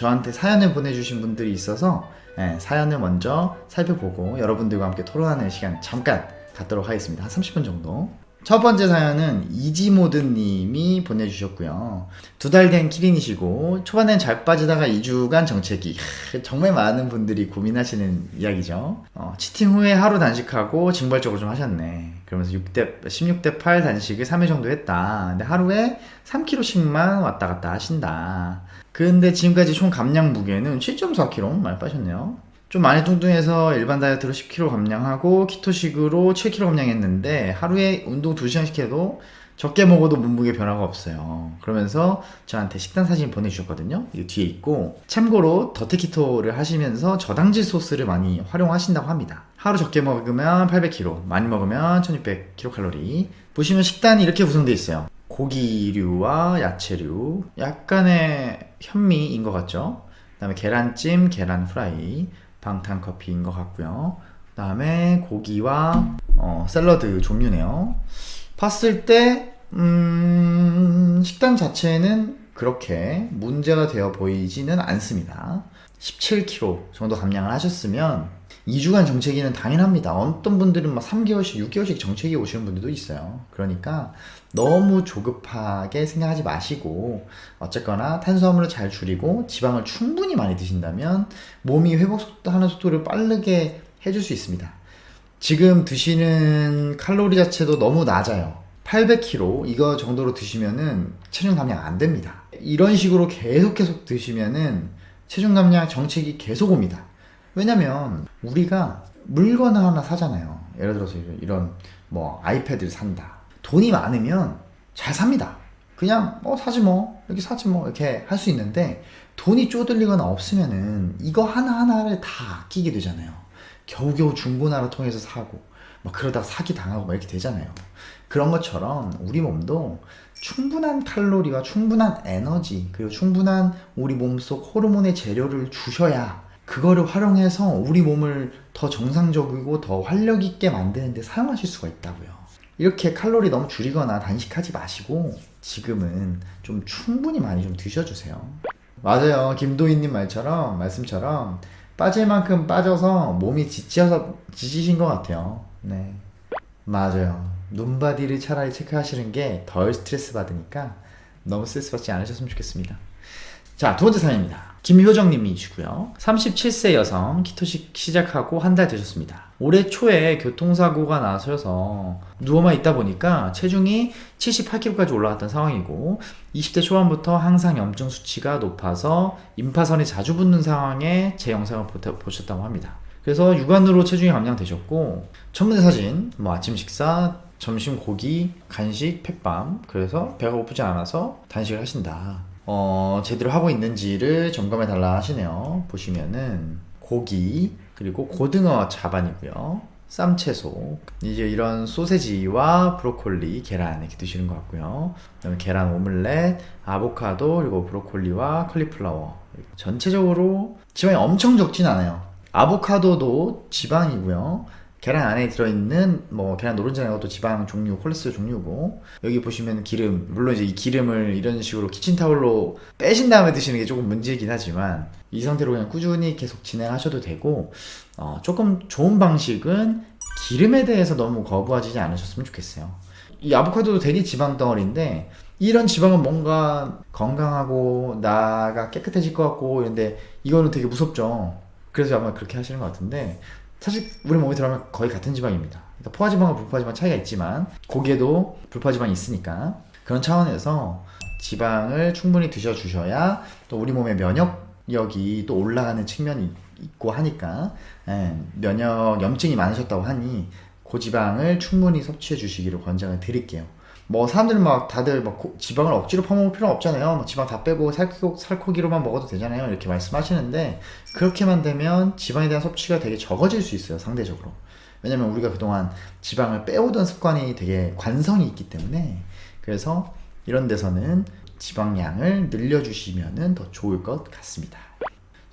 저한테 사연을 보내주신 분들이 있어서 예, 사연을 먼저 살펴보고 여러분들과 함께 토론하는 시간 잠깐 갖도록 하겠습니다. 한 30분 정도. 첫 번째 사연은 이지모드님이 보내주셨고요. 두 달 된 키링이시고 초반엔 잘 빠지다가 2주간 정체기. 하, 정말 많은 분들이 고민하시는 이야기죠. 어, 치팅 후에 하루 단식하고 징벌적으로 좀 하셨네. 그러면서 6대, 16대 8 단식을 3일 정도 했다. 근데 하루에 3kg씩만 왔다 갔다 하신다. 근데 지금까지 총 감량 무게는 7.4kg 많이 빠셨네요. 좀 많이 뚱뚱해서 일반 다이어트로 10kg 감량하고 키토식으로 7kg 감량했는데 하루에 운동 2시간씩 해도 적게 먹어도 몸무게 변화가 없어요. 그러면서 저한테 식단 사진 보내주셨거든요. 이 뒤에 있고 참고로 더티키토를 하시면서 저당질 소스를 많이 활용하신다고 합니다. 하루 적게 먹으면 800kcal, 많이 먹으면 1600kcal. 보시면 식단이 이렇게 구성되어 있어요. 고기류와 야채류, 약간의 현미인 것 같죠? 그 다음에 계란찜, 계란 프라이, 방탄 커피인 것 같고요. 그 다음에 고기와 어, 샐러드 종류네요. 봤을 때 음, 식단 자체는 그렇게 문제가 되어 보이지는 않습니다. 17kg 정도 감량을 하셨으면 2주간 정체기는 당연합니다. 어떤 분들은 막 3개월씩, 6개월씩 정체기 오시는 분들도 있어요. 그러니까 너무 조급하게 생각하지 마시고 어쨌거나 탄수화물을 잘 줄이고 지방을 충분히 많이 드신다면 몸이 회복하는 속도를 빠르게 해줄 수 있습니다. 지금 드시는 칼로리 자체도 너무 낮아요. 800kg 이거 정도로 드시면은 체중 감량 안 됩니다. 이런 식으로 계속 계속 드시면은 체중 감량 정책이 계속 옵니다. 왜냐면 우리가 물건을 하나 사잖아요. 예를 들어서 이런 뭐 아이패드를 산다. 돈이 많으면 잘 삽니다. 그냥 뭐 사지 뭐 이렇게 사지 뭐 이렇게 할 수 있는데 돈이 쪼들리거나 없으면은 이거 하나하나를 다 아끼게 되잖아요. 겨우겨우 중고나라 통해서 사고 막 그러다 사기 당하고 막 이렇게 되잖아요. 그런 것처럼 우리 몸도 충분한 칼로리와 충분한 에너지 그리고 충분한 우리 몸속 호르몬의 재료를 주셔야 그거를 활용해서 우리 몸을 더 정상적이고 더 활력 있게 만드는데 사용하실 수가 있다고요. 이렇게 칼로리 너무 줄이거나 단식하지 마시고 지금은 좀 충분히 많이 좀 드셔주세요. 맞아요. 김도희님 말처럼 말씀처럼 빠질 만큼 빠져서 몸이 지쳐서 지치신 것 같아요. 네. 맞아요. 눈바디를 차라리 체크하시는 게 덜 스트레스 받으니까 너무 스트레스 받지 않으셨으면 좋겠습니다. 자, 두 번째 사연입니다. 김효정님이시고요. 37세 여성 키토식 시작하고 한 달 되셨습니다. 올해 초에 교통사고가 나셔서 누워만 있다 보니까 체중이 78kg까지 올라갔던 상황이고 20대 초반부터 항상 염증 수치가 높아서 임파선이 자주 붙는 상황에 제 영상을 보셨다고 합니다. 그래서 육안으로 체중이 감량되셨고 첫번째 사진 뭐 아침 식사 점심 고기 간식 fat bomb 그래서 배가 고프지 않아서 단식을 하신다 어, 제대로 하고 있는지를 점검해 달라 하시네요. 보시면은 고기 그리고 고등어 자반이고요. 쌈채소. 이제 이런 소세지와 브로콜리 계란 이렇게 드시는 것 같고요. 그다음에 계란 오믈렛 아보카도 그리고 브로콜리와 컬리플라워. 전체적으로 지방이 엄청 적진 않아요. 아보카도도 지방이고요 계란 안에 들어있는 뭐 계란 노른자 이것도 지방 종류 콜레스테롤 종류고. 여기 보시면 기름 물론 이제 이 기름을 이런 식으로 키친타올로 빼신 다음에 드시는 게 조금 문제이긴 하지만 이 상태로 그냥 꾸준히 계속 진행하셔도 되고 어, 조금 좋은 방식은 기름에 대해서 너무 거부하지 않으셨으면 좋겠어요. 이 아보카도도 되게 지방 덩어리인데 이런 지방은 뭔가 건강하고 나가 깨끗해질 것 같고 이런데 이거는 되게 무섭죠. 그래서 아마 그렇게 하시는 것 같은데 사실 우리 몸에 들어가면 거의 같은 지방입니다. 그러니까 포화지방과 불포화지방 차이가 있지만 고기에도 불포화지방이 있으니까 그런 차원에서 지방을 충분히 드셔주셔야 또 우리 몸의 면역력이 또 올라가는 측면이 있고 하니까 예, 면역 염증이 많으셨다고 하니 고지방을 충분히 섭취해 주시기를 권장을 드릴게요. 뭐 사람들은 막 다들 막 고, 지방을 억지로 퍼먹을 필요 없잖아요. 뭐 지방 다 빼고 살코, 살코기로만 먹어도 되잖아요. 이렇게 말씀하시는데 그렇게만 되면 지방에 대한 섭취가 되게 적어질 수 있어요. 상대적으로. 왜냐면 우리가 그동안 지방을 빼오던 습관이 되게 관성이 있기 때문에 그래서 이런 데서는 지방량을 늘려주시면 더 좋을 것 같습니다.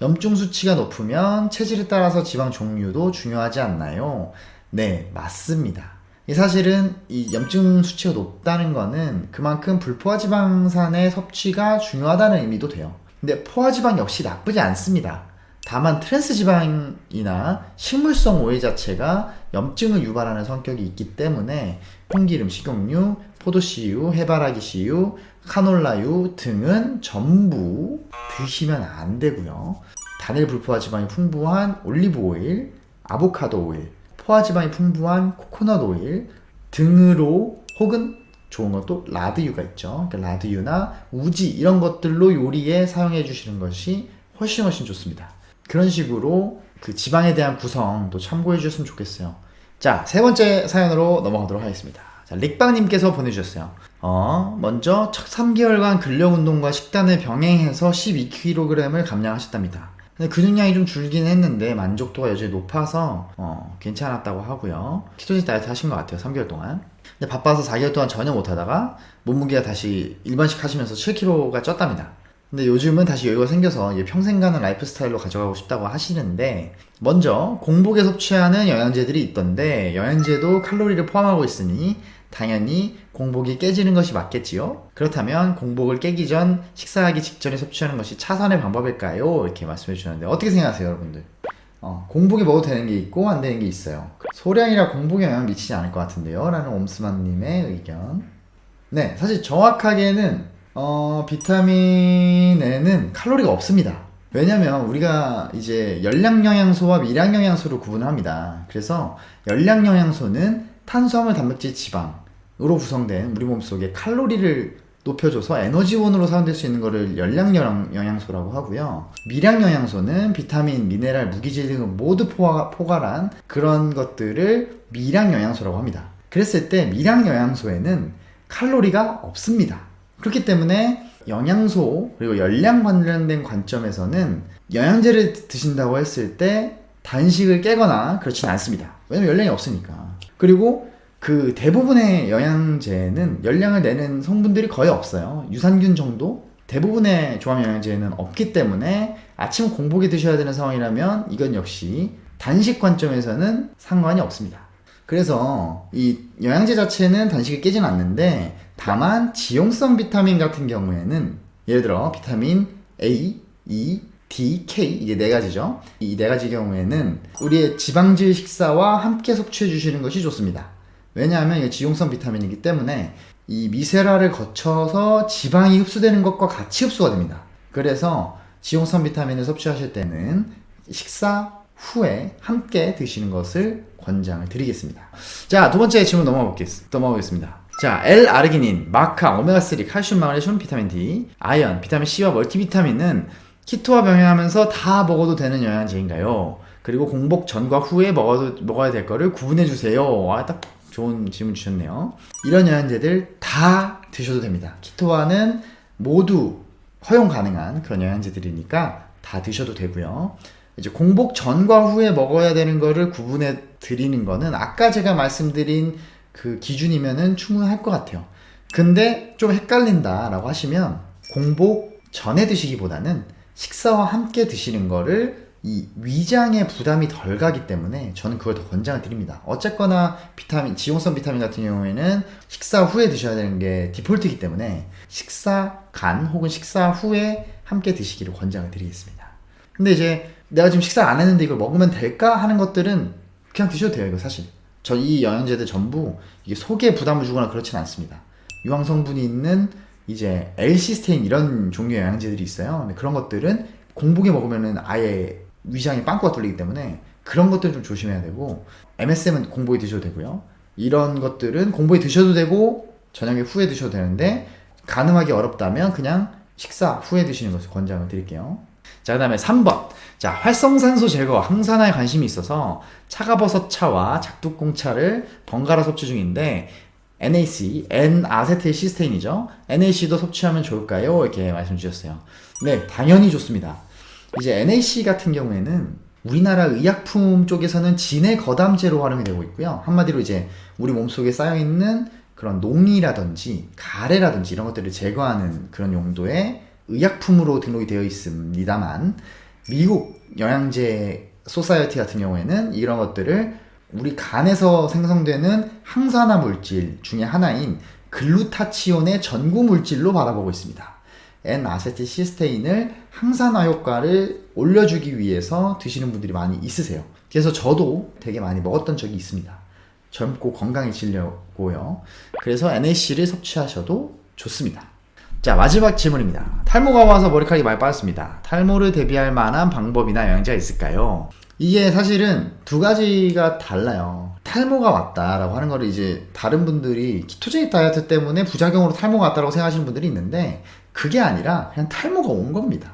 염증 수치가 높으면 체질에 따라서 지방 종류도 중요하지 않나요? 네, 맞습니다. 사실은 이 염증 수치가 높다는 거는 그만큼 불포화 지방산의 섭취가 중요하다는 의미도 돼요. 근데 포화지방 역시 나쁘지 않습니다. 다만 트랜스 지방이나 식물성 오일 자체가 염증을 유발하는 성격이 있기 때문에 콩기름, 식용유, 포도씨유, 해바라기 씨유, 카놀라유 등은 전부 드시면 안 되고요. 단일 불포화 지방이 풍부한 올리브 오일, 아보카도 오일, 포화 지방이 풍부한 코코넛 오일 등으로 혹은 좋은 것도 라드유가 있죠. 그러니까 라드유나 우지 이런 것들로 요리에 사용해 주시는 것이 훨씬 훨씬 좋습니다. 그런 식으로 그 지방에 대한 구성도 참고해 주셨으면 좋겠어요. 자, 세 번째 사연으로 넘어가도록 하겠습니다. 자, 릭방님께서 보내주셨어요. 어, 먼저 첫 3개월간 근력 운동과 식단을 병행해서 12kg을 감량하셨답니다. 근데 근육량이 좀 줄긴 했는데 만족도가 여전히 높아서 어, 괜찮았다고 하고요. ketogenic 다이어트 하신 것 같아요. 3개월 동안. 근데 바빠서 4개월 동안 전혀 못하다가 몸무게가 다시 일반식 하시면서 7kg가 쪘답니다. 근데 요즘은 다시 여유가 생겨서 평생 가는 라이프 스타일로 가져가고 싶다고 하시는데 먼저 공복에 섭취하는 영양제들이 있던데 영양제도 칼로리를 포함하고 있으니 당연히 공복이 깨지는 것이 맞겠지요? 그렇다면 공복을 깨기 전 식사하기 직전에 섭취하는 것이 차선의 방법일까요? 이렇게 말씀해 주셨는데 어떻게 생각하세요 여러분들? 어, 공복에 먹어도 되는 게 있고 안 되는 게 있어요 소량이라 공복에 영향 미치지 않을 것 같은데요 라는 옴스만님의 의견 네 사실 정확하게는 어, 비타민에는 칼로리가 없습니다. 왜냐면 우리가 이제 열량 영양소와 미량 영양소를 구분합니다. 그래서 열량 영양소는 탄수화물, 단백질, 지방 으로 구성된 우리 몸속에 칼로리를 높여줘서 에너지원으로 사용될 수 있는 것을 열량 영양소라고 하고요. 미량 영양소는 비타민, 미네랄, 무기질 등을 모두 포가, 포괄한 그런 것들을 미량 영양소라고 합니다. 그랬을 때 미량 영양소에는 칼로리가 없습니다. 그렇기 때문에 영양소 그리고 열량 관련된 관점에서는 영양제를 드신다고 했을 때 단식을 깨거나 그렇지는 않습니다. 왜냐면 열량이 없으니까. 그리고 그 대부분의 영양제는 열량을 내는 성분들이 거의 없어요. 유산균 정도? 대부분의 조합 영양제는 없기 때문에 아침 공복에 드셔야 되는 상황이라면 이건 역시 단식 관점에서는 상관이 없습니다. 그래서 이 영양제 자체는 단식을 깨지는 않는데 다만 지용성 비타민 같은 경우에는 예를 들어 비타민 A, E, D, K 이게 네 가지죠. 이 네 가지 경우에는 우리의 지방질 식사와 함께 섭취해 주시는 것이 좋습니다. 왜냐하면 이게 지용성 비타민이기 때문에 이 미세라를 거쳐서 지방이 흡수되는 것과 같이 흡수가 됩니다. 그래서 지용성 비타민을 섭취하실 때는 식사 후에 함께 드시는 것을 권장을 드리겠습니다. 자, 두 번째 질문 넘어가 보겠습니다. 자, L-아르기닌, 마카, 오메가3, 칼슘, 마그네슘, 비타민 D, 아연, 비타민 C와 멀티비타민은 키토와 병행하면서 다 먹어도 되는 영양제인가요? 그리고 공복 전과 후에 먹어도, 먹어야 될 거를 구분해 주세요. 아, 딱 좋은 질문 주셨네요. 이런 영양제들 다 드셔도 됩니다. 키토와는 모두 허용 가능한 그런 영양제들이니까 다 드셔도 되고요. 이제 공복 전과 후에 먹어야 되는 거를 구분해 드리는 거는 아까 제가 말씀드린 그 기준이면은 충분할 것 같아요. 근데 좀 헷갈린다 라고 하시면 공복 전에 드시기보다는 식사와 함께 드시는 거를 이 위장에 부담이 덜 가기 때문에 저는 그걸 더 권장을 드립니다. 어쨌거나 비타민, 지용성 비타민 같은 경우에는 식사 후에 드셔야 되는 게 디폴트이기 때문에 식사 간 혹은 식사 후에 함께 드시기를 권장을 드리겠습니다. 근데 이제 내가 지금 식사 안 했는데 이걸 먹으면 될까 하는 것들은 그냥 드셔도 돼요, 이거 사실. 저 이 영양제들 전부 이게 속에 부담을 주거나 그렇진 않습니다. 유황 성분이 있는 이제 L시스테인 이런 종류의 영양제들이 있어요. 근데 그런 것들은 공복에 먹으면은 아예 위장이 빵꾸가 뚫리기 때문에 그런 것들 좀 조심해야 되고 MSM은 공복에 드셔도 되고요. 이런 것들은 공복에 드셔도 되고 저녁에 후에 드셔도 되는데 가능하기 어렵다면 그냥 식사 후에 드시는 것을 권장을 드릴게요. 자, 그 다음에 3번. 자, 활성산소 제거, 항산화에 관심이 있어서 차가버섯 차와 작두콩 차를 번갈아 섭취 중인데, NAC, N-아세틸 시스테인이죠. NAC도 섭취하면 좋을까요? 이렇게 말씀 주셨어요. 네, 당연히 좋습니다. 이제 NAC 같은 경우에는 우리나라 의약품 쪽에서는 진해 거담제로 활용이 되고 있고요. 한마디로 이제 우리 몸속에 쌓여있는 그런 농이라든지 가래라든지 이런 것들을 제거하는 그런 용도의 의약품으로 등록이 되어 있습니다만 미국 영양제 소사이어티 같은 경우에는 이런 것들을 우리 간에서 생성되는 항산화 물질 중에 하나인 글루타치온의 전구 물질로 바라보고 있습니다. N-아세틸시스테인을 항산화 효과를 올려주기 위해서 드시는 분들이 많이 있으세요. 그래서 저도 되게 많이 먹었던 적이 있습니다. 젊고 건강해지려고요. 그래서 NAC를 섭취하셔도 좋습니다. 자 마지막 질문입니다. 탈모가 와서 머리카락이 많이 빠졌습니다. 탈모를 대비할 만한 방법이나 영양제가 있을까요? 이게 사실은 두 가지가 달라요. 탈모가 왔다라고 하는 거를 이제 다른 분들이 키토제닉 다이어트 때문에 부작용으로 탈모가 왔다라고 생각하시는 분들이 있는데 그게 아니라 그냥 탈모가 온 겁니다.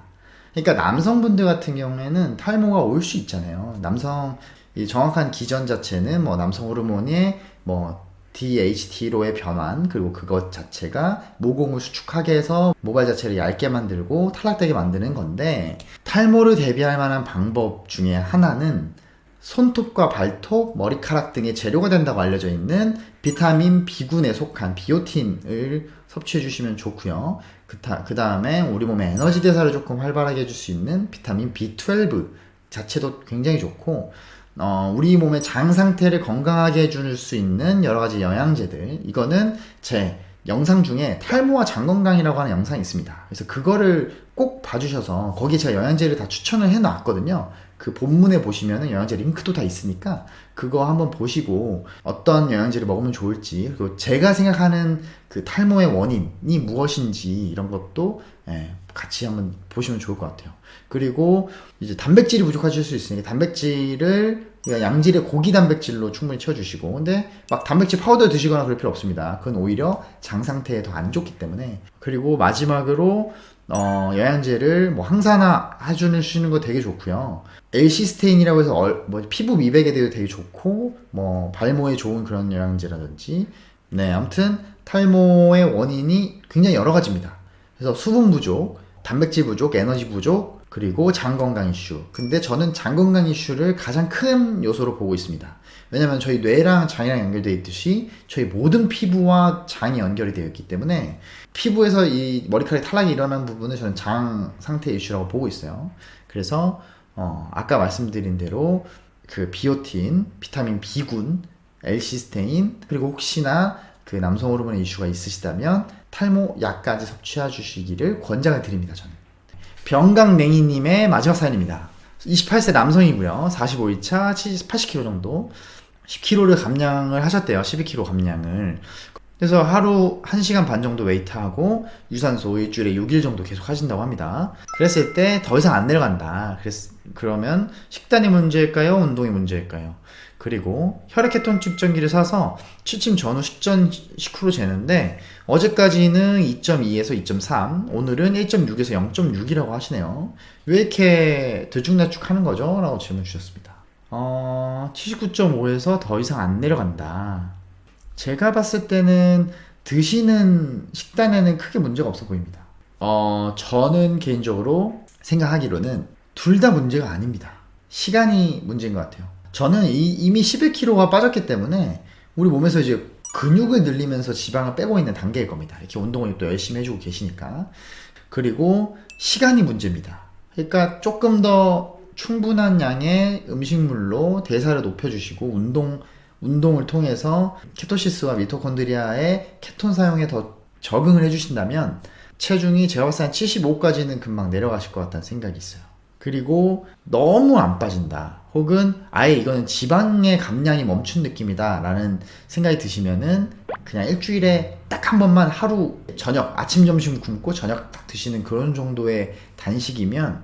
그러니까 남성분들 같은 경우에는 탈모가 올 수 있잖아요. 남성 이 정확한 기전 자체는 뭐 남성 호르몬의 뭐 DHT로의 변환 그리고 그것 자체가 모공을 수축하게 해서 모발 자체를 얇게 만들고 탈락되게 만드는 건데 탈모를 대비할 만한 방법 중에 하나는 손톱과 발톱, 머리카락 등의 재료가 된다고 알려져 있는 비타민 B군에 속한 비오틴을 섭취해 주시면 좋고요. 그, 그 다음에 우리 몸의 에너지 대사를 조금 활발하게 해줄 수 있는 비타민 B12 자체도 굉장히 좋고 어, 우리 몸의 장 상태를 건강하게 해줄 수 있는 여러 가지 영양제들. 이거는 제 영상 중에 탈모와 장 건강이라고 하는 영상이 있습니다. 그래서 그거를 꼭 봐주셔서 거기에 제가 영양제를 다 추천을 해놨거든요. 그 본문에 보시면은 영양제 링크도 다 있으니까 그거 한번 보시고 어떤 영양제를 먹으면 좋을지 그리고 제가 생각하는 그 탈모의 원인이 무엇인지 이런 것도 예, 같이 한번 보시면 좋을 것 같아요. 그리고 이제 단백질이 부족하실 수 있으니까 단백질을 그러니까 양질의 고기 단백질로 충분히 채워주시고 근데 막 단백질 파우더 드시거나 그럴 필요 없습니다. 그건 오히려 장 상태에 더 안 좋기 때문에 그리고 마지막으로 어, 영양제를 뭐 항산화 해주는 거 되게 좋고요. 엘시스테인이라고 해서 얼, 뭐 피부 미백에 대해 되게 좋고 뭐 발모에 좋은 그런 영양제라든지 네 아무튼 탈모의 원인이 굉장히 여러 가지입니다. 그래서 수분 부족, 단백질 부족, 에너지 부족, 그리고 장 건강 이슈. 근데 저는 장 건강 이슈를 가장 큰 요소로 보고 있습니다. 왜냐면 저희 뇌랑 장이랑 연결되어 있듯이 저희 모든 피부와 장이 연결이 되어 있기 때문에 피부에서 이 머리카락 탈락이 일어나는 부분은 저는 장 상태 이슈라고 보고 있어요. 그래서 어, 아까 말씀드린 대로 그 비오틴, 비타민 B군, 엘시스테인 그리고 혹시나 그 남성 호르몬의 이슈가 있으시다면 탈모 약까지 섭취해 주시기를 권장을 드립니다. 저는. 병강냉이님의 마지막 사연입니다. 28세 남성이고요. 45일차 80kg 정도. 10kg를 감량을 하셨대요. 12kg 감량을. 그래서 하루 1시간 반 정도 웨이트하고 유산소 일주일에 6일 정도 계속 하신다고 합니다. 그랬을 때 더 이상 안 내려간다. 그랬, 그러면 식단이 문제일까요? 운동이 문제일까요? 그리고 혈액케톤 측정기를 사서 취침 전후 식전 식후로 재는데 어제까지는 2.2에서 2.3 오늘은 1.6에서 0.6이라고 하시네요 왜 이렇게 들쭉날쭉 하는 거죠? 라고 질문 주셨습니다 어, 79.5에서 더 이상 안 내려간다 제가 봤을 때는 드시는 식단에는 크게 문제가 없어 보입니다 어, 저는 개인적으로 생각하기로는 둘 다 문제가 아닙니다 시간이 문제인 것 같아요 저는 이, 미 11kg가 빠졌기 때문에 우리 몸에서 이제 근육을 늘리면서 지방을 빼고 있는 단계일 겁니다. 이렇게 운동을 또 열심히 해주고 계시니까. 그리고 시간이 문제입니다. 그러니까 조금 더 충분한 양의 음식물로 대사를 높여주시고 운동 운동을 통해서 케토시스와 미토콘드리아의 케톤 사용에 더 적응을 해주신다면 체중이 제가 봤을 때 75까지는 금방 내려가실 것 같다는 생각이 있어요. 그리고 너무 안 빠진다. 혹은 아예 이거는 지방의 감량이 멈춘 느낌이다 라는 생각이 드시면은 그냥 일주일에 딱 한 번만 하루 저녁 아침 점심 굶고 저녁 딱 드시는 그런 정도의 단식이면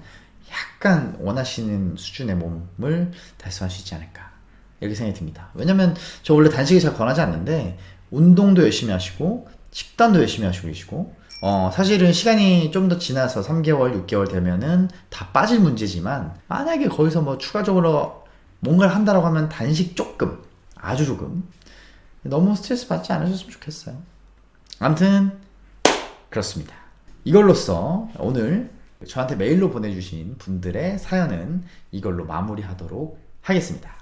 약간 원하시는 수준의 몸을 달성할 수 있지 않을까 이렇게 생각이 듭니다 왜냐면 저 원래 단식을 잘 권하지 않는데 운동도 열심히 하시고 식단도 열심히 하시고 계시고 어, 사실은 시간이 좀 더 지나서 3개월, 6개월 되면은 다 빠질 문제지만, 만약에 거기서 뭐 추가적으로 뭔가를 한다라고 하면 단식 조금, 아주 조금. 너무 스트레스 받지 않으셨으면 좋겠어요. 아무튼, 그렇습니다. 이걸로써 오늘 저한테 메일로 보내주신 분들의 사연은 이걸로 마무리하도록 하겠습니다.